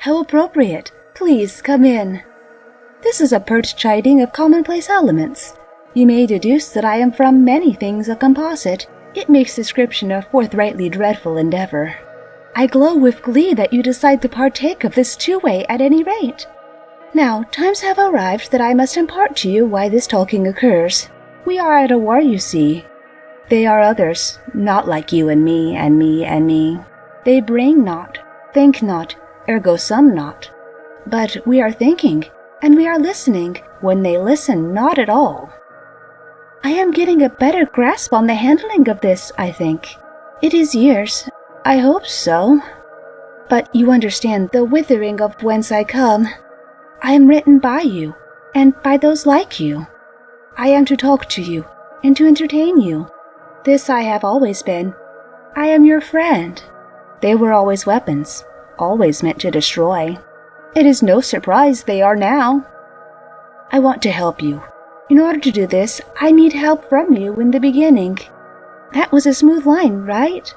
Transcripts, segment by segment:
How appropriate. Please come in. This is a pert chiding of commonplace elements. You may deduce that I am from many things a composite. It makes description a forthrightly dreadful endeavor. I glow with glee that you decide to partake of this two-way at any rate. Now, times have arrived that I must impart to you why this talking occurs. We are at a war, you see. They are others, not like you and me and me and me. They bring not, think not, ergo some not. But we are thinking, and we are listening, when they listen not at all. I am getting a better grasp on the handling of this, I think. It is years. I hope so. But you understand the withering of whence I come. I am written by you, and by those like you. I am to talk to you, and to entertain you. This I have always been. I am your friend. They were always weapons, always meant to destroy. It is no surprise they are now. I want to help you. In order to do this, I need help from you in the beginning. That was a smooth line, right?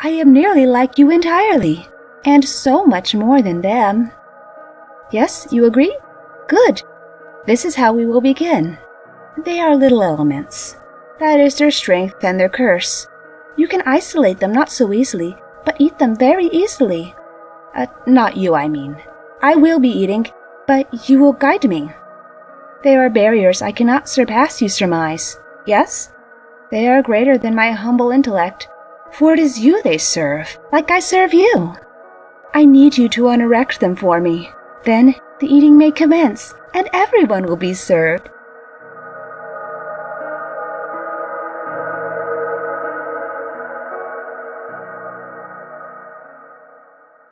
I am nearly like you entirely, and so much more than them. Yes, you agree? Good. This is how we will begin. They are little elements. That is their strength and their curse. You can isolate them not so easily, but eat them very easily. Uh, not you, I mean. I will be eating, but you will guide me. There are barriers I cannot surpass, you surmise. Yes? They are greater than my humble intellect, for it is you they serve, like I serve you. I need you to unerect them for me. Then the eating may commence, and everyone will be served.